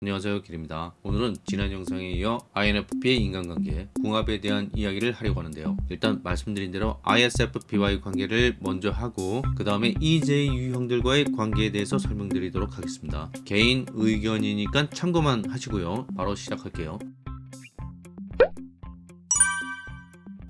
안녕하세요 길입니다. 오늘은 지난 영상에 이어 INFP의 인간관계 궁합에 대한 이야기를 하려고 하는데요. 일단 말씀드린 대로 ISFP와의 관계를 먼저 하고 그 다음에 EJ 유형들과의 관계에 대해서 설명드리도록 하겠습니다. 개인 의견이니까 참고만 하시고요. 바로 시작할게요.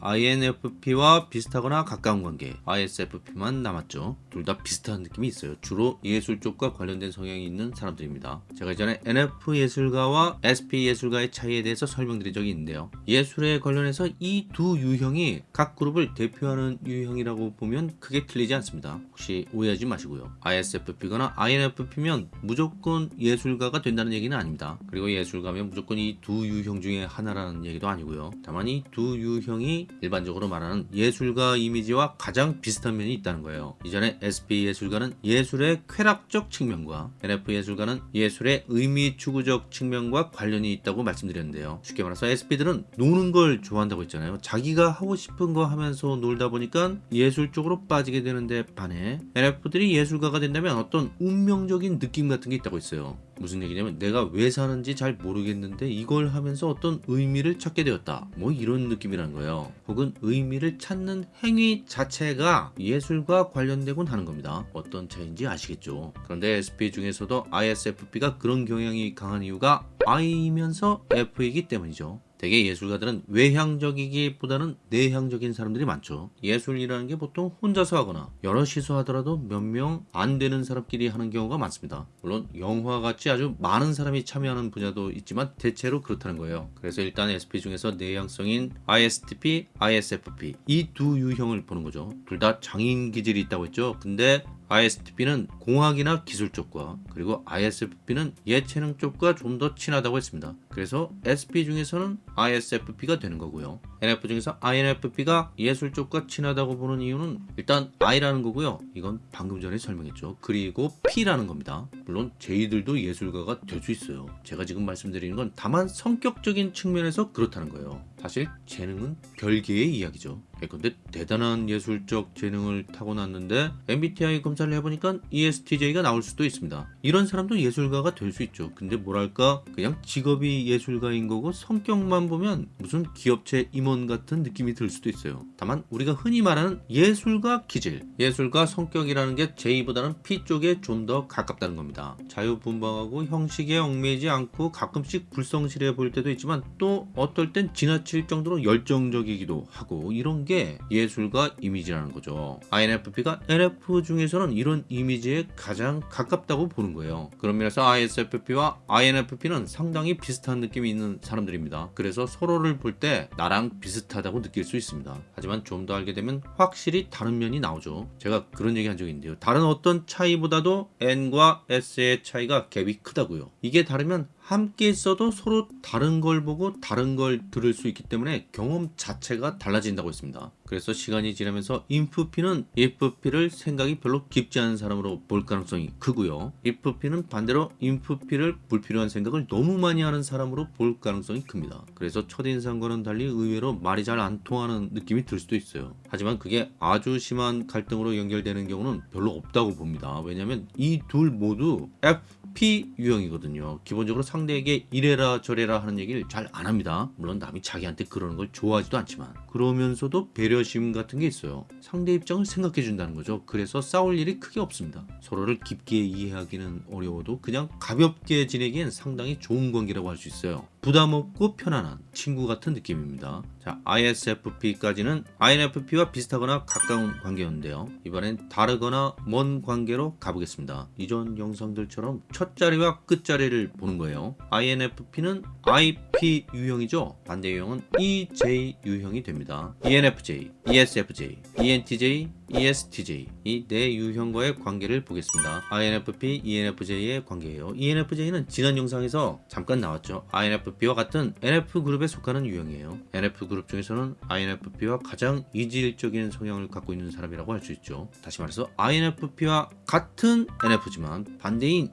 INFP와 비슷하거나 가까운 관계 ISFP만 남았죠 둘 다 비슷한 느낌이 있어요. 주로 예술 쪽과 관련된 성향이 있는 사람들입니다. 제가 이전에 NF 예술가와 SP 예술가의 차이에 대해서 설명드린 적이 있는데요. 예술에 관련해서 이 두 유형이 각 그룹을 대표하는 유형이라고 보면 크게 틀리지 않습니다. 혹시 오해하지 마시고요. ISFP거나 INFP면 무조건 예술가가 된다는 얘기는 아닙니다. 그리고 예술가면 무조건 이 두 유형 중에 하나라는 얘기도 아니고요. 다만 이 두 유형이 일반적으로 말하는 예술가 이미지와 가장 비슷한 면이 있다는 거예요. 이전에 SP 예술가는 예술의 쾌락적 측면과 NF 예술가는 예술의 의미 추구적 측면과 관련이 있다고 말씀드렸는데요. 쉽게 말해서 SP들은 노는 걸 좋아한다고 했잖아요. 자기가 하고 싶은 거 하면서 놀다 보니까 예술 쪽으로 빠지게 되는데 반해 NF들이 예술가가 된다면 어떤 운명적인 느낌 같은 게 있다고 했어요. 무슨 얘기냐면 내가 왜 사는지 잘 모르겠는데 이걸 하면서 어떤 의미를 찾게 되었다. 뭐 이런 느낌이라는 거예요. 혹은 의미를 찾는 행위 자체가 예술과 관련되곤 하는 겁니다. 어떤 차이인지 아시겠죠? 그런데 SP 중에서도 ISFP가 그런 경향이 강한 이유가 I이면서 F이기 때문이죠 대개 예술가들은 외향적이기보다는 내향적인 사람들이 많죠. 예술이라는 게 보통 혼자서 하거나 여럿이서 하더라도 몇 명 안 되는 사람끼리 하는 경우가 많습니다. 물론 영화 같이 아주 많은 사람이 참여하는 분야도 있지만 대체로 그렇다는 거예요. 그래서 일단 SP 중에서 내향성인 ISTP, ISFP 이 두 유형을 보는 거죠. 둘 다 장인 기질이 있다고 했죠. 근데 ISTP는 공학이나 기술 쪽과 그리고 ISFP는 예체능 쪽과 좀 더 친하다고 했습니다. 그래서 SP 중에서는 ISFP가 되는 거고요. NF 중에서 INFP가 예술 쪽과 친하다고 보는 이유는 일단 I라는 거고요. 이건 방금 전에 설명했죠. 그리고 P라는 겁니다. 물론 J들도 예술가가 될 수 있어요. 제가 지금 말씀드리는 건 다만 성격적인 측면에서 그렇다는 거예요. 사실 재능은 별개의 이야기죠. 예컨대 대단한 예술적 재능을 타고났는데 MBTI 검사를 해보니까 ESTJ가 나올 수도 있습니다. 이런 사람도 예술가가 될 수 있죠. 근데 뭐랄까 그냥 직업이 예술가인 거고 성격만 보면 무슨 기업체 임원 같은 느낌이 들 수도 있어요. 다만 우리가 흔히 말하는 예술가 기질, 예술가 성격이라는 게 J보다는 P 쪽에 좀 더 가깝다는 겁니다. 자유분방하고 형식에 얽매이지 않고 가끔씩 불성실해 보일 때도 있지만 또 어떨 땐 지나칠 정도로 열정적이기도 하고 이런 게 예술가 이미지라는 거죠. INFP가 NF 중에서는 이런 이미지에 가장 가깝다고 보는 거예요. 그런 면에서 ISFP와 INFP는 상당히 비슷한 느낌이 있는 사람들입니다. 그래서 서로를 볼 때 나랑 비슷하다고 느낄 수 있습니다. 하지만 좀 더 알게 되면 확실히 다른 면이 나오죠. 제가 그런 얘기 한 적이 있는데요. 다른 어떤 차이보다도 N과 S의 차이가 갭이 크다고요. 이게 다르면 함께 있어도 서로 다른 걸 보고 다른 걸 들을 수 있기 때문에 경험 자체가 달라진다고 했습니다. 그래서 시간이 지나면서 INFP는 EFP를 생각이 별로 깊지 않은 사람으로 볼 가능성이 크고요. EFP는 반대로 INFP를 불필요한 생각을 너무 많이 하는 사람으로 볼 가능성이 큽니다. 그래서 첫인상과는 달리 의외로 말이 잘 안 통하는 느낌이 들 수도 있어요. 하지만 그게 아주 심한 갈등으로 연결되는 경우는 별로 없다고 봅니다. 왜냐하면 이 둘 모두 FP 유형이거든요. 기본적으로 상대에게 이래라 저래라 하는 얘기를 잘 안 합니다. 물론 남이 자기한테 그러는 걸 좋아하지도 않지만 그러면서도 배려심 같은 게 있어요. 상대 입장을 생각해 준다는 거죠. 그래서 싸울 일이 크게 없습니다. 서로를 깊게 이해하기는 어려워도 그냥 가볍게 지내기엔 상당히 좋은 관계라고 할 수 있어요. 부담 없고 편안한 친구 같은 느낌입니다. 자, ISFP까지는 INFP와 비슷하거나 가까운 관계였는데요. 이번엔 다르거나 먼 관계로 가보겠습니다. 이전 영상들처럼 첫 자리와 끝 자리를 보는 거예요. INFP는 IP 유형이죠. 반대 유형은 EJ 유형이 됩니다. ENFJ, ESFJ, ENTJ, ESTJ 이네 유형과의 관계를 보겠습니다. INFP, ENFJ의 관계예요. ENFJ는 지난 영상에서 잠깐 나왔죠. INFP와 같은 NF그룹에 속하는 유형이에요. NF그룹 중에서는 INFP와 가장 이질적인 성향을 갖고 있는 사람이라고 할 수 있죠. 다시 말해서 INFP와 같은 NF지만 반대인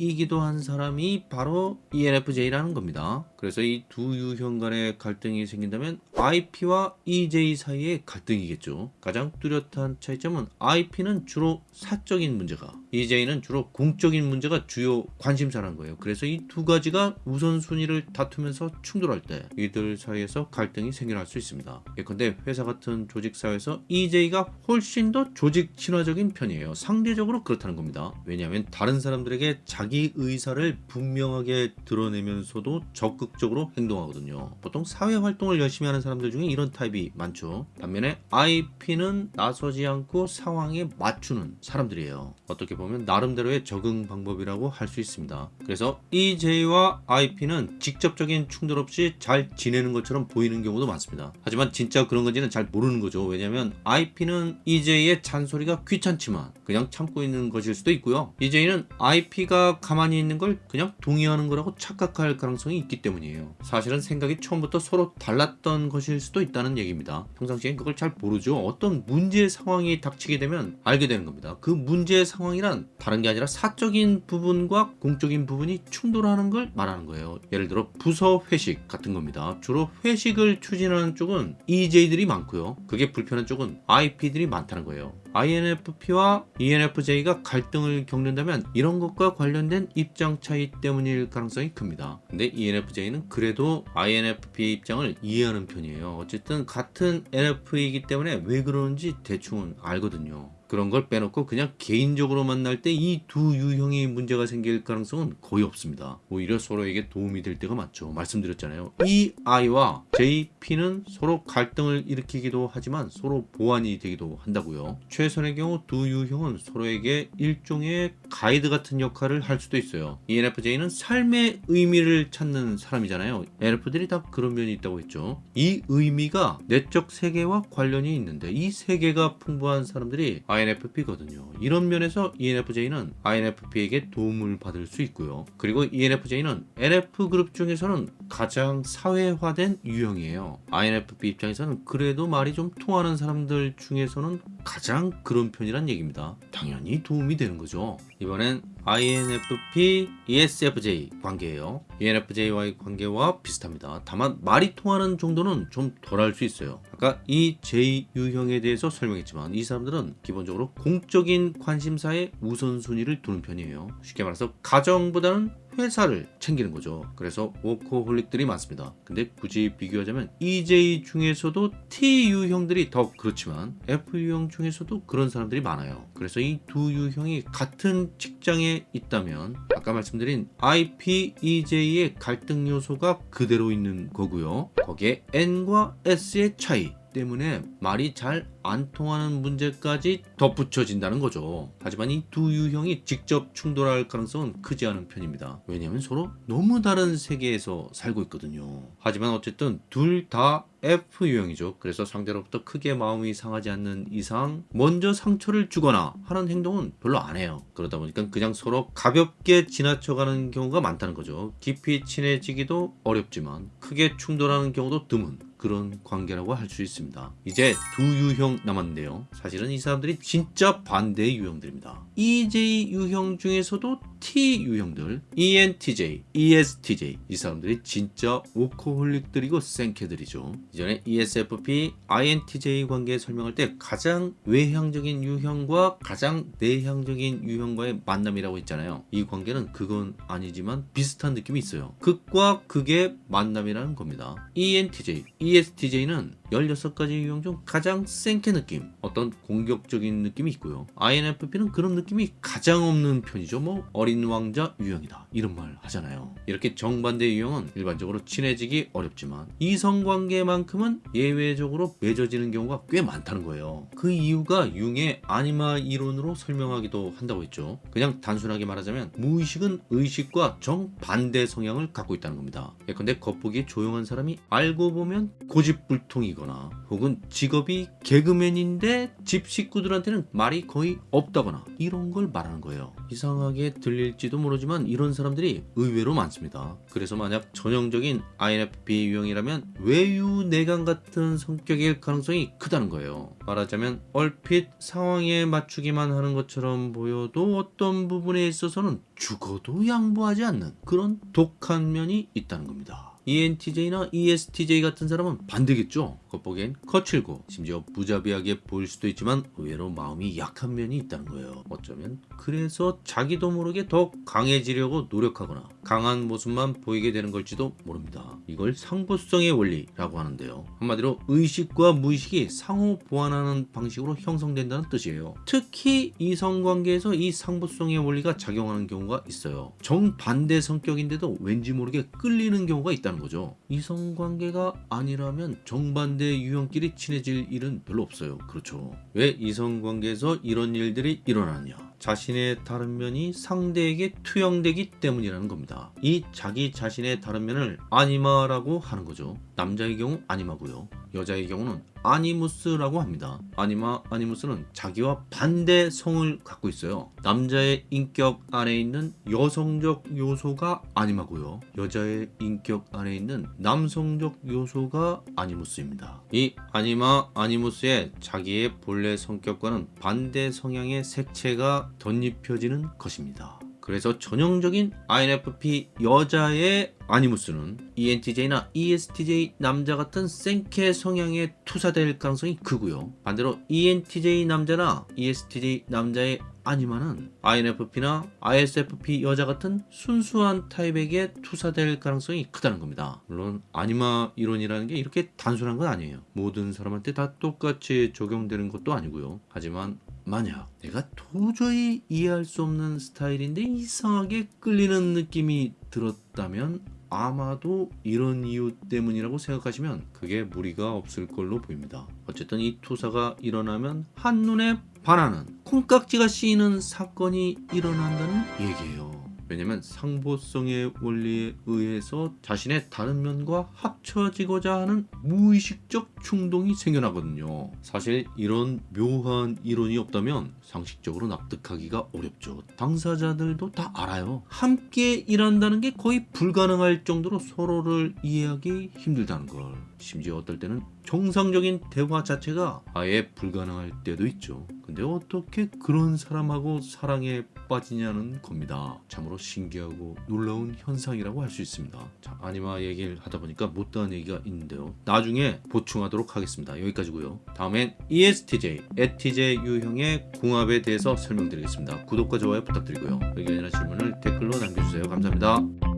EJ이기도 한 사람이 바로 ENFJ라는 겁니다. 그래서 이 두 유형 간의 갈등이 생긴다면 IP와 EJ 사이의 갈등이겠죠. 가장 뚜렷한 차이점은 IP는 주로 사적인 문제가, EJ는 주로 공적인 문제가 주요 관심사라는 거예요. 그래서 이 두 가지가 우선순위를 다투면서 충돌할 때 이들 사이에서 갈등이 생겨날 수 있습니다. 예컨대 회사 같은 조직 사회에서 EJ가 훨씬 더 조직 친화적인 편이에요. 상대적으로 그렇다는 겁니다. 왜냐하면 다른 사람들에게 자기 의사를 분명하게 드러내면서도 적극적으로 행동하거든요. 보통 사회 활동을 열심히 하는 사람 들 중에 이런 타입이 많죠. 반면에 IP는 나서지 않고 상황에 맞추는 사람들이에요. 어떻게 보면 나름대로의 적응 방법이라고 할 수 있습니다. 그래서 EJ와 IP는 직접적인 충돌 없이 잘 지내는 것처럼 보이는 경우도 많습니다. 하지만 진짜 그런 건지는 잘 모르는 거죠. 왜냐하면 IP는 EJ의 잔소리가 귀찮지만 그냥 참고 있는 것일 수도 있고요. EJ는 IP가 가만히 있는 걸 그냥 동의하는 거라고 착각할 가능성이 있기 때문이에요. 사실은 생각이 처음부터 서로 달랐던 것일 수도 있다는 얘기입니다. 평상시엔 그걸 잘 모르죠. 어떤 문제 상황이 닥치게 되면 알게 되는 겁니다. 그 문제 상황이란 다른 게 아니라 사적인 부분과 공적인 부분이 충돌하는 걸 말하는 거예요. 예를 들어 부서 회식 같은 겁니다. 주로 회식을 추진하는 쪽은 EJ들이 많고요. 그게 불편한 쪽은 IP들이 많다는 거예요. INFP와 ENFJ가 갈등을 겪는다면 이런 것과 관련된 입장 차이 때문일 가능성이 큽니다. 근데 ENFJ는 그래도 INFP 입장을 이해하는 편이에요. 어쨌든 같은 NF이기 때문에 왜 그러는지 대충은 알거든요. 그런 걸 빼놓고 그냥 개인적으로 만날 때 이 두 유형이 문제가 생길 가능성은 거의 없습니다. 오히려 서로에게 도움이 될 때가 많죠. 말씀드렸잖아요. 이 I와 JP는 서로 갈등을 일으키기도 하지만 서로 보완이 되기도 한다고요. 최선의 경우 두 유형은 서로에게 일종의 가이드 같은 역할을 할 수도 있어요. ENFJ는 삶의 의미를 찾는 사람이잖아요. NF들이 다 그런 면이 있다고 했죠. 이 의미가 내적 세계와 관련이 있는데 이 세계가 풍부한 사람들이 INFP거든요. 이런 면에서 ENFJ는 INFP에게 도움을 받을 수 있고요. 그리고 ENFJ는 NF 그룹 중에서는 가장 사회화된 유형이에요. INFP 입장에서는 그래도 말이 좀 통하는 사람들 중에서는 가장 그런 편이란 얘기입니다. 당연히 도움이 되는 거죠. 이번엔 INFP, ESFJ 관계예요. ENFJ와의 관계와 비슷합니다. 다만 말이 통하는 정도는 좀 덜 할 수 있어요. 아까 이 J 유형에 대해서 설명했지만 이 사람들은 기본적으로 공적인 관심사에 우선순위를 두는 편이에요. 쉽게 말해서 가정보다는 회사를 챙기는 거죠. 그래서 워커홀릭들이 많습니다. 근데 굳이 비교하자면 EJ 중에서도 T 유형들이 더 그렇지만 F 유형 중에서도 그런 사람들이 많아요. 그래서 이 두 유형이 같은 직장에 있다면 아까 말씀드린 IP, EJ의 갈등 요소가 그대로 있는 거고요. 거기에 N과 S의 차이 때문에 말이 잘 안 통하는 문제까지 덧붙여진다는 거죠. 하지만 이 두 유형이 직접 충돌할 가능성은 크지 않은 편입니다. 왜냐하면 서로 너무 다른 세계에서 살고 있거든요. 하지만 어쨌든 둘 다 F 유형이죠. 그래서 상대로부터 크게 마음이 상하지 않는 이상 먼저 상처를 주거나 하는 행동은 별로 안 해요. 그러다 보니까 그냥 서로 가볍게 지나쳐가는 경우가 많다는 거죠. 깊이 친해지기도 어렵지만 크게 충돌하는 경우도 드문 그런 관계라고 할 수 있습니다. 이제 두 유형 남았는데요. 사실은 이 사람들이 진짜 반대의 유형들입니다. EJ 유형 중에서도 T 유형들, E ENTJ, ESTJ 이 사람들이 진짜 오코홀릭들이고 생캐들이죠. 이전에 E ESFP, INTJ 관계 설명할 때 가장 외향적인 유형과 가장 내향적인 유형과의 만남이라고 했잖아요. 이 관계는 그건 아니지만 비슷한 느낌이 있어요. 극과 극의 만남이라는 겁니다. E ENTJ, ESTJ는 16가지 유형 중 가장 센캐 느낌, 어떤 공격적인 느낌이 있고요. INFP는 그런 느낌이 가장 없는 편이죠. 뭐 어린 왕자 유형이다 이런 말 하잖아요. 이렇게 정반대 유형은 일반적으로 친해지기 어렵지만 이성관계만큼은 예외적으로 맺어지는 경우가 꽤 많다는 거예요. 그 이유가 융의 아니마 이론으로 설명하기도 한다고 했죠. 그냥 단순하게 말하자면 무의식은 의식과 정반대 성향을 갖고 있다는 겁니다. 예컨대 겉보기에 조용한 사람이 알고 보면 고집불통이 거나 혹은 직업이 개그맨인데 집 식구들한테는 말이 거의 없다거나 이런 걸 말하는 거예요. 이상하게 들릴지도 모르지만 이런 사람들이 의외로 많습니다. 그래서 만약 전형적인 INFP 유형이라면 외유내강 같은 성격일 가능성이 크다는 거예요. 말하자면 얼핏 상황에 맞추기만 하는 것처럼 보여도 어떤 부분에 있어서는 죽어도 양보하지 않는 그런 독한 면이 있다는 겁니다. ENTJ나 ESTJ 같은 사람은 반대겠죠. 겉보기엔 거칠고 심지어 무자비하게 보일 수도 있지만 의외로 마음이 약한 면이 있다는 거예요. 어쩌면 그래서 자기도 모르게 더 강해지려고 노력하거나 강한 모습만 보이게 되는 걸지도 모릅니다. 이걸 상부성의 원리라고 하는데요. 한마디로 의식과 무의식이 상호 보완하는 방식으로 형성된다는 뜻이에요. 특히 이성관계에서 이 상부성의 원리가 작용하는 경우가 있어요. 정반대 성격인데도 왠지 모르게 끌리는 경우가 있다는 거죠. 이성관계가 아니라면 정반대 유형끼리 친해질 일은 별로 없어요. 그렇죠. 왜 이성관계에서 이런 일들이 일어나느냐? 자신의 다른 면이 상대에게 투영되기 때문이라는 겁니다. 이 자기 자신의 다른 면을 아니마라고 하는 거죠. 남자의 경우 아니마고요. 여자의 경우는 아니무스라고 합니다. 아니마, 아니무스는 자기와 반대 성을 갖고 있어요. 남자의 인격 안에 있는 여성적 요소가 아니마고요. 여자의 인격 안에 있는 남성적 요소가 아니무스입니다. 이 아니마, 아니무스의 자기의 본래 성격과는 반대 성향의 색채가 덧입혀지는 것입니다. 그래서 전형적인 INFP 여자의 아니무스는 ENTJ나 ESTJ 남자 같은 생케 성향에 투사될 가능성이 크고요. 반대로 ENTJ 남자나 ESTJ 남자의 아니마는 INFP나 ISFP 여자 같은 순수한 타입에게 투사될 가능성이 크다는 겁니다. 물론 아니마 이론이라는 게 이렇게 단순한 건 아니에요. 모든 사람한테 다 똑같이 적용되는 것도 아니고요. 하지만 만약 내가 도저히 이해할 수 없는 스타일인데 이상하게 끌리는 느낌이 들었다면 아마도 이런 이유 때문이라고 생각하시면 그게 무리가 없을 걸로 보입니다. 어쨌든 이 투사가 일어나면 한눈에 반하는 콩깍지가 씌이는 사건이 일어난다는 얘기예요. 왜냐면 상보성의 원리에 의해서 자신의 다른 면과 합쳐지고자 하는 무의식적 충동이 생겨나거든요. 사실 이런 묘한 이론이 없다면 상식적으로 납득하기가 어렵죠. 당사자들도 다 알아요. 함께 일한다는 게 거의 불가능할 정도로 서로를 이해하기 힘들다는 걸. 심지어 어떨 때는 정상적인 대화 자체가 아예 불가능할 때도 있죠. 근데 어떻게 그런 사람하고 사랑에 빠지냐는 겁니다. 참으로 신기하고 놀라운 현상이라고 할 수 있습니다. 자, 아니마 얘기를 하다 보니까 못다한 얘기가 있는데요. 나중에 보충하도록 하겠습니다. 여기까지고요. 다음엔 ESTJ, ETJ 유형의 궁합에 대해서 설명드리겠습니다. 구독과 좋아요 부탁드리고요. 의견이나 질문을 댓글로 남겨주세요. 감사합니다.